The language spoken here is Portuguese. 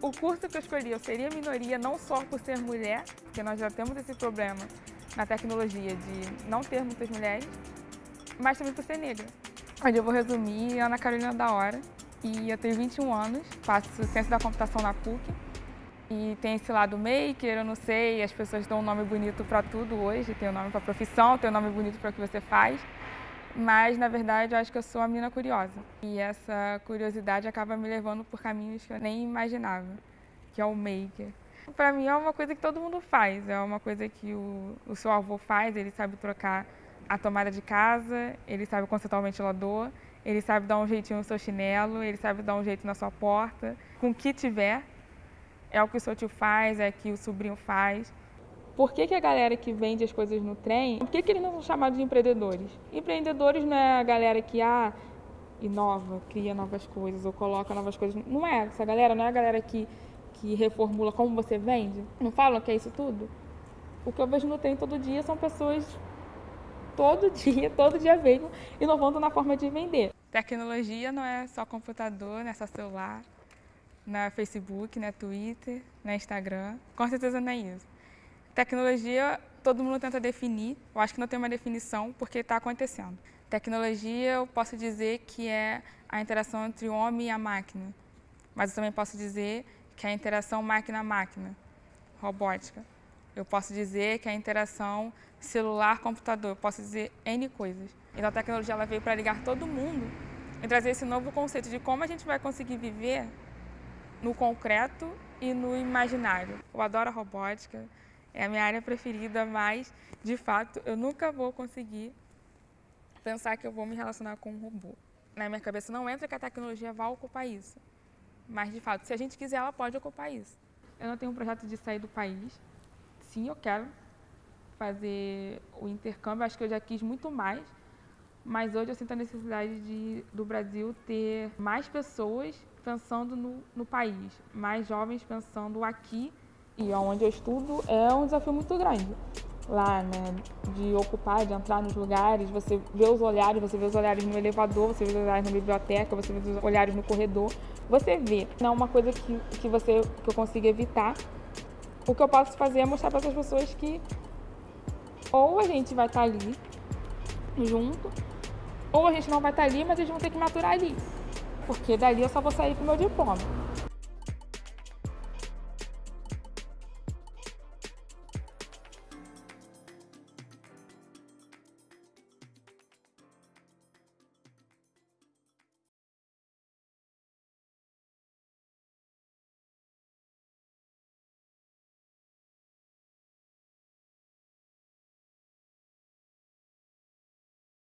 O curso que eu escolhi, eu seria minoria não só por ser mulher, porque nós já temos esse problema na tecnologia de não ter muitas mulheres, mas também por ser negra. Onde eu vou resumir, Ana Carolina da Hora, e eu tenho 21 anos, faço Ciência da Computação na PUC, e tem esse lado maker, eu não sei, as pessoas dão um nome bonito para tudo hoje, tem um nome para profissão, tem um nome bonito para o que você faz, mas na verdade eu acho que eu sou uma menina curiosa. E essa curiosidade acaba me levando por caminhos que eu nem imaginava, que é o maker. Para mim é uma coisa que todo mundo faz, é uma coisa que o, o seu avô faz, ele sabe trocar a tomada de casa, ele sabe consertar o ventilador, ele sabe dar um jeitinho no seu chinelo, ele sabe dar um jeito na sua porta, com o que tiver. É o que o seu tio faz, é o que o sobrinho faz. Por que, que a galera que vende as coisas no trem, por que, que eles não são chamados de empreendedores? Empreendedores não é a galera que ah, inova, cria novas coisas ou coloca novas coisas. Não é essa galera, não é a galera que, que reformula como você vende. Não falam que é isso tudo? O que eu vejo no trem todo dia são pessoas todo dia, todo dia mesmo, inovando na forma de vender. Tecnologia não é só computador, não é só celular, não é Facebook, não é Twitter, não é Instagram. Com certeza não é isso. Tecnologia, todo mundo tenta definir, eu acho que não tem uma definição porque está acontecendo. Tecnologia, eu posso dizer que é a interação entre o homem e a máquina, mas eu também posso dizer que é a interação máquina-máquina, robótica. Eu posso dizer que é a interação celular-computador, eu posso dizer N coisas. Então a tecnologia ela veio para ligar todo mundo e trazer esse novo conceito de como a gente vai conseguir viver no concreto e no imaginário. Eu adoro a robótica, é a minha área preferida, mas, de fato, eu nunca vou conseguir pensar que eu vou me relacionar com um robô. Na minha cabeça não entra que a tecnologia vai ocupar isso. Mas, de fato, se a gente quiser, ela pode ocupar isso. Eu não tenho um projeto de sair do país. Sim, eu quero fazer o intercâmbio. Acho que eu já quis muito mais. Mas hoje eu sinto a necessidade de, do Brasil ter mais pessoas pensando no, no país, mais jovens pensando aqui e onde eu estudo é um desafio muito grande. Lá, né, de ocupar, de entrar nos lugares, você vê os olhares, você vê os olhares no elevador, você vê os olhares na biblioteca, você vê os olhares no corredor, você vê. Não é uma coisa que, que, você, que eu consiga evitar. O que eu posso fazer é mostrar para essas pessoas que ou a gente vai estar ali junto, ou a gente não vai estar ali, mas eles vão ter que maturar ali. Porque dali eu só vou sair com o meu diploma.